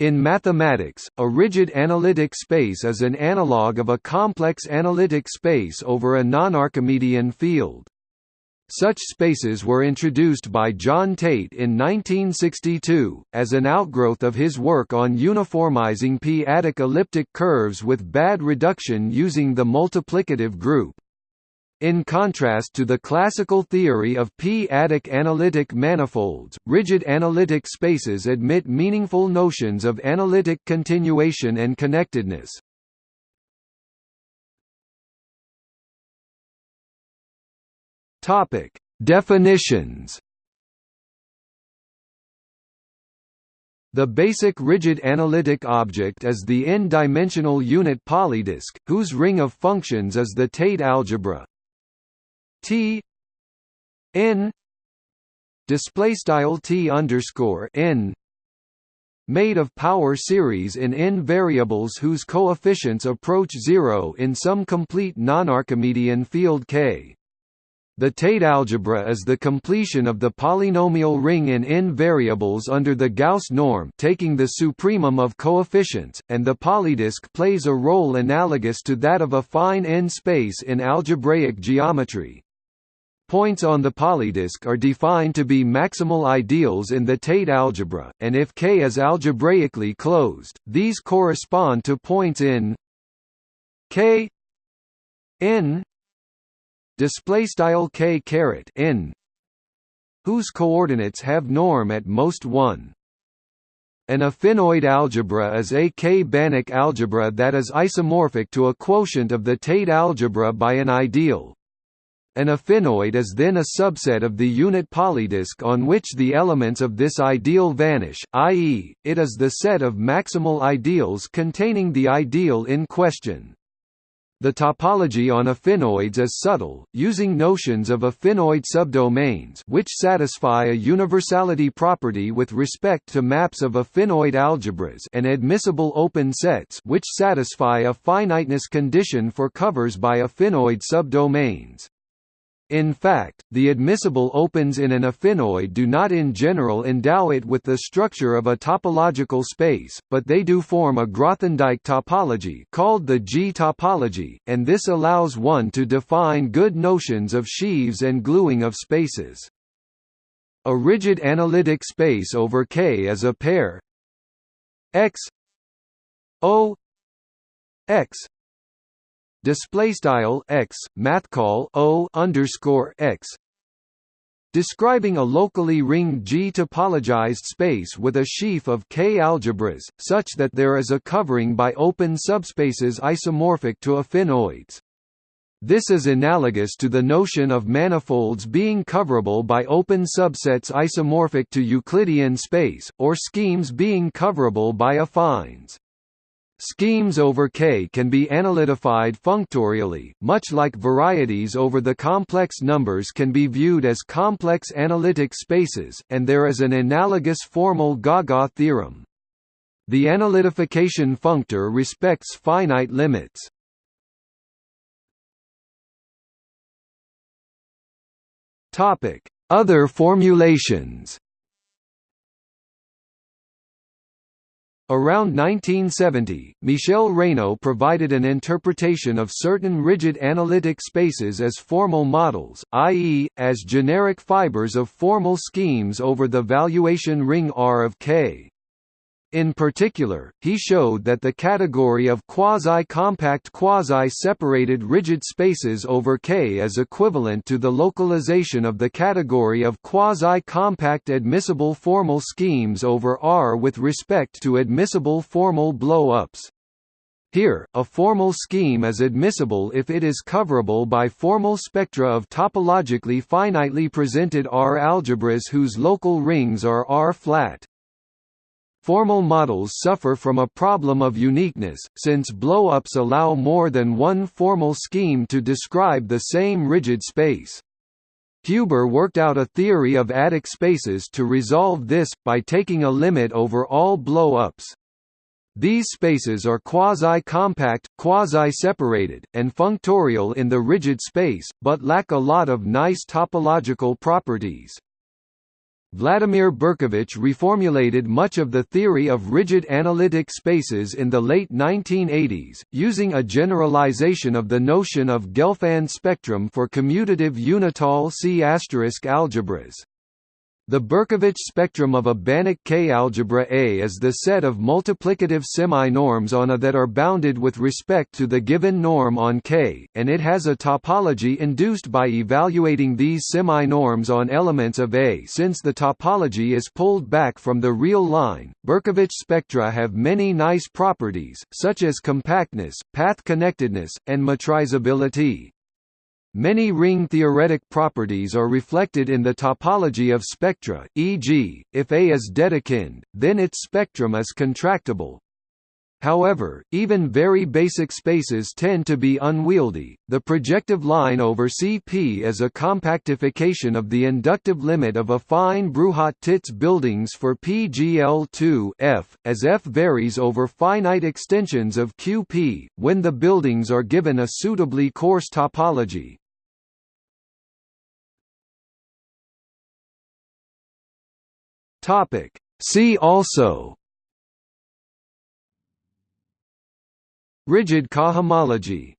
In mathematics, a rigid analytic space is an analog of a complex analytic space over a non-Archimedean field. Such spaces were introduced by John Tate in 1962, as an outgrowth of his work on uniformizing p-adic elliptic curves with bad reduction using the multiplicative group. In contrast to the classical theory of p-adic analytic manifolds, rigid analytic spaces admit meaningful notions of analytic continuation and connectedness. Topic: Definitions. The basic rigid analytic object is the n-dimensional unit polydisk, whose ring of functions is the Tate algebra. T n display style T underscore n made of power series in n variables whose coefficients approach zero in some complete non-Archimedean field K. The Tate algebra is the completion of the polynomial ring in n variables under the Gauss norm taking the supremum of coefficients, and the polydisk plays a role analogous to that of affine n space in algebraic geometry. Points on the polydisk are defined to be maximal ideals in the Tate algebra, and if K is algebraically closed, these correspond to points in K n K caret n whose coordinates have norm at most 1. An affinoid algebra is a K-Banach algebra that is isomorphic to a quotient of the Tate algebra by an ideal, an affinoid is then a subset of the unit polydisk on which the elements of this ideal vanish, i.e., it is the set of maximal ideals containing the ideal in question. The topology on affinoids is subtle, using notions of affinoid subdomains which satisfy a universality property with respect to maps of affinoid algebras and admissible open sets which satisfy a finiteness condition for covers by affinoid subdomains. In fact, the admissible opens in an affinoid do not in general endow it with the structure of a topological space, but they do form a Grothendieck topology called the G-topology, and this allows one to define good notions of sheaves and gluing of spaces. A rigid analytic space over K is a pair x O x display style x math call o underscore x describing a locally ringed G topologized space with a sheaf of K algebras, such that there is a covering by open subspaces isomorphic to affinoids. This is analogous to the notion of manifolds being coverable by open subsets isomorphic to Euclidean space, or schemes being coverable by affines. Schemes over K can be analytified functorially, much like varieties over the complex numbers can be viewed as complex analytic spaces, and there is an analogous formal Gaga theorem. The analytification functor respects finite limits. Other formulations Around 1970, Michel Raynaud provided an interpretation of certain rigid analytic spaces as formal models, i.e., as generic fibers of formal schemes over the valuation ring R of K. In particular, he showed that the category of quasi-compact quasi-separated rigid spaces over K is equivalent to the localization of the category of quasi-compact admissible formal schemes over R with respect to admissible formal blow-ups. Here, a formal scheme is admissible if it is coverable by formal spectra of topologically finitely presented R algebras whose local rings are R-flat. Formal models suffer from a problem of uniqueness, since blow-ups allow more than one formal scheme to describe the same rigid space. Huber worked out a theory of adic spaces to resolve this, by taking a limit over all blow-ups. These spaces are quasi-compact, quasi-separated, and functorial in the rigid space, but lack a lot of nice topological properties. Vladimir Berkovich reformulated much of the theory of rigid analytic spaces in the late 1980s, using a generalization of the notion of Gelfand spectrum for commutative unital C** algebras. The Berkovich spectrum of a Banach K algebra A is the set of multiplicative semi-norms on A that are bounded with respect to the given norm on K, and it has a topology induced by evaluating these semi-norms on elements of A. Since the topology is pulled back from the real line, Berkovich spectra have many nice properties, such as compactness, path connectedness, and metrizability. Many ring-theoretic properties are reflected in the topology of spectra, e.g., if A is Dedekind, then its spectrum is contractible. However, even very basic spaces tend to be unwieldy. The projective line over CP is a compactification of the inductive limit of affine Bruhat-Tits buildings for PGL2 F, as F varies over finite extensions of QP, when the buildings are given a suitably coarse topology. Topic. See also Rigid cohomology